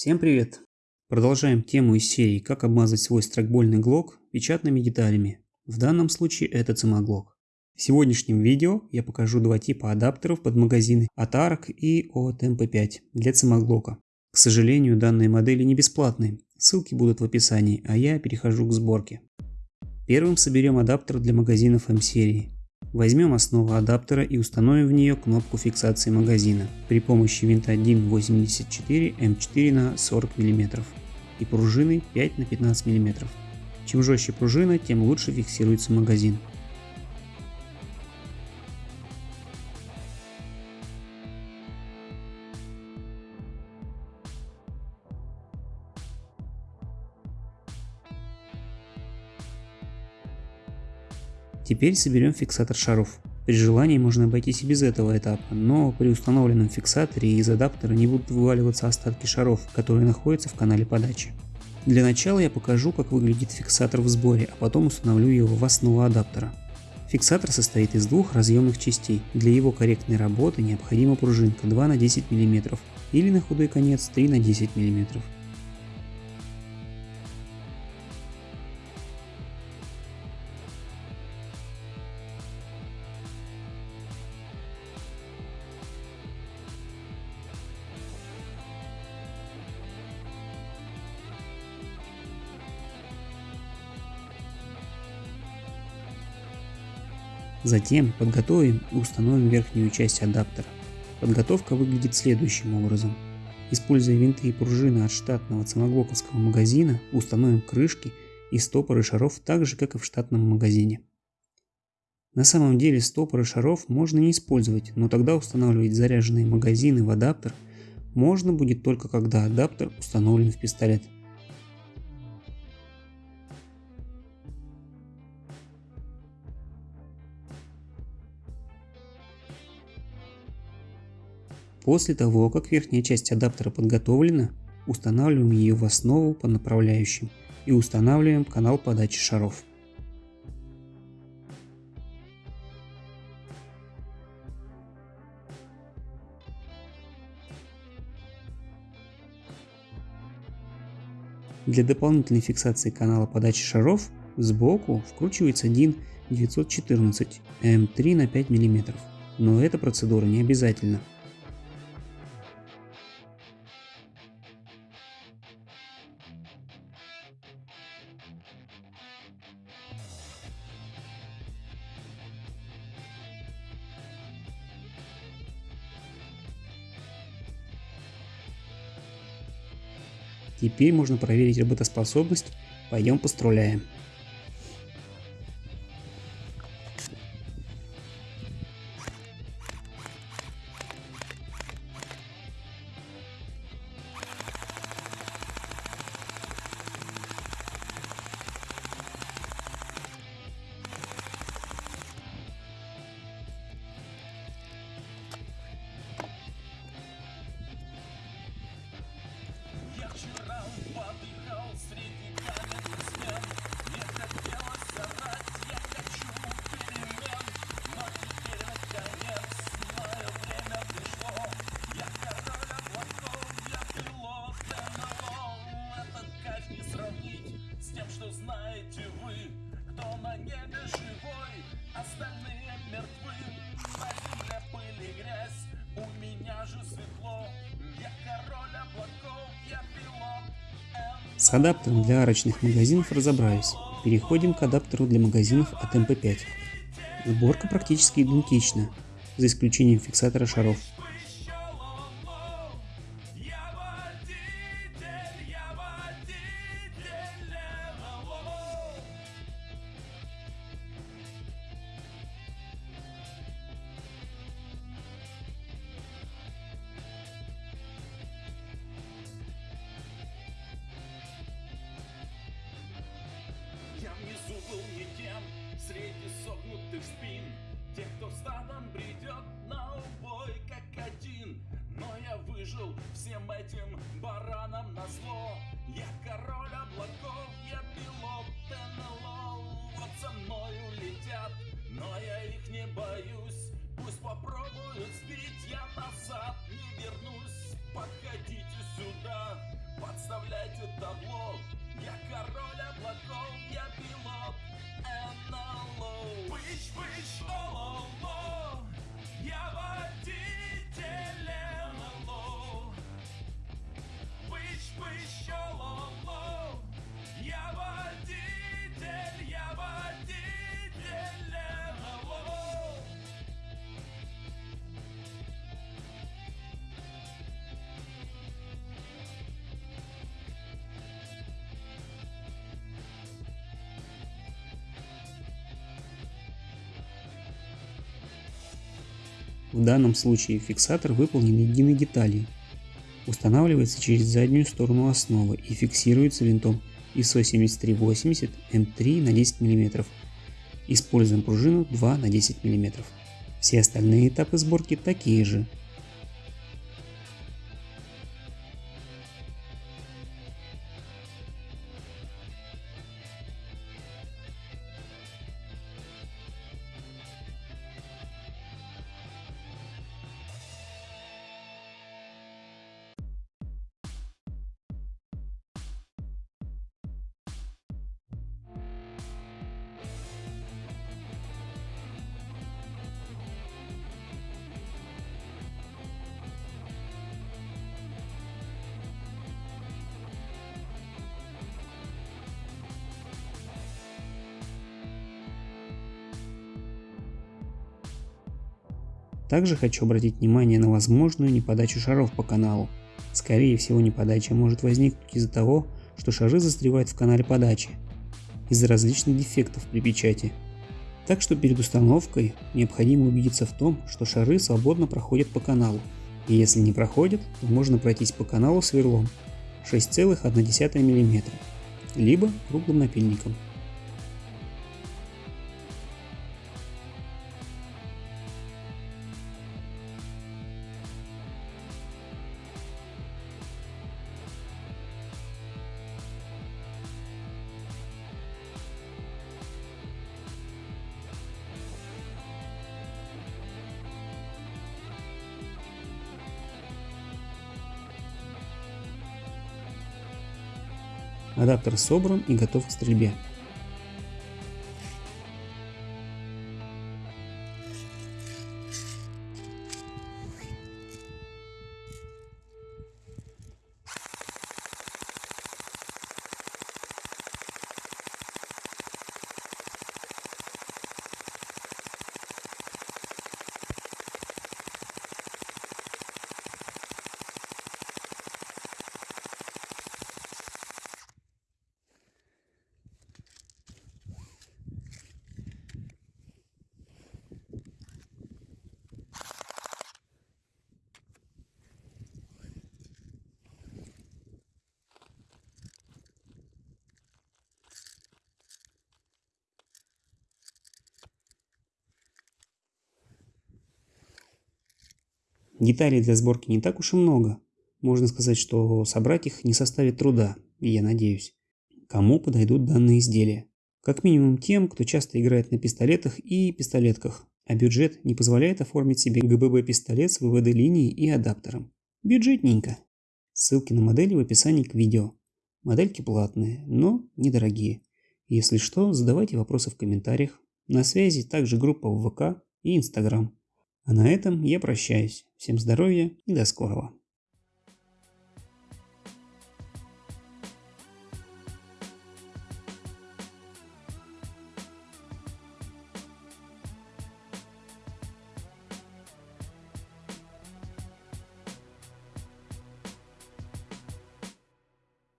Всем привет! Продолжаем тему из серии «Как обмазать свой страйкбольный глок печатными деталями». В данном случае это цимоглок. В сегодняшнем видео я покажу два типа адаптеров под магазины от ARC и от MP5 для цимоглока. К сожалению, данные модели не бесплатные, ссылки будут в описании, а я перехожу к сборке. Первым соберем адаптер для магазинов M-серии. Возьмем основу адаптера и установим в нее кнопку фиксации магазина при помощи винта DIN 84 М4 на 40 мм и пружины 5 на 15 мм. Чем жестче пружина, тем лучше фиксируется магазин. Теперь соберем фиксатор шаров. При желании можно обойтись и без этого этапа, но при установленном фиксаторе из адаптера не будут вываливаться остатки шаров, которые находятся в канале подачи. Для начала я покажу, как выглядит фиксатор в сборе, а потом установлю его в основу адаптера. Фиксатор состоит из двух разъемных частей. Для его корректной работы необходима пружинка 2 на 10 мм или на худой конец 3 на 10 мм. Затем подготовим и установим верхнюю часть адаптера. Подготовка выглядит следующим образом. Используя винты и пружины от штатного цимоглоковского магазина, установим крышки и стопоры шаров так же, как и в штатном магазине. На самом деле стопоры шаров можно не использовать, но тогда устанавливать заряженные магазины в адаптер можно будет только когда адаптер установлен в пистолет. После того, как верхняя часть адаптера подготовлена, устанавливаем ее в основу по направляющим и устанавливаем канал подачи шаров. Для дополнительной фиксации канала подачи шаров сбоку вкручивается DIN 914 М3 на 5 мм, но эта процедура не обязательна. Теперь можно проверить работоспособность. Пойдем поструляем. С адаптером для арочных магазинов разобрались. Переходим к адаптеру для магазинов от MP5. Сборка практически идентична, за исключением фиксатора шаров. не жил всем этим баранам на зло. Я король облаков, я пилот НЛО. Вот со мною летят, но я их не боюсь. Пусть попробуют сбить, я назад не вернусь. Подходите сюда, подставляйте табло. Я король облаков, я пилот НЛО. Пыщ, пыщ, В данном случае фиксатор выполнен единой деталью. Устанавливается через заднюю сторону основы и фиксируется винтом ISO 7380 М3 на 10 мм. Используем пружину 2 на 10 мм. Все остальные этапы сборки такие же. Также хочу обратить внимание на возможную неподачу шаров по каналу. Скорее всего неподача может возникнуть из-за того, что шары застревают в канале подачи, из-за различных дефектов при печати. Так что перед установкой необходимо убедиться в том, что шары свободно проходят по каналу, и если не проходят, то можно пройтись по каналу сверлом 6,1 мм, либо круглым напильником. Адаптер собран и готов к стрельбе. Деталей для сборки не так уж и много. Можно сказать, что собрать их не составит труда, я надеюсь. Кому подойдут данные изделия? Как минимум тем, кто часто играет на пистолетах и пистолетках, а бюджет не позволяет оформить себе ГББ-пистолет с ВВД-линией и адаптером. Бюджетненько. Ссылки на модели в описании к видео. Модельки платные, но недорогие. Если что, задавайте вопросы в комментариях. На связи также группа в ВК и Инстаграм. А на этом я прощаюсь. Всем здоровья и до скорого.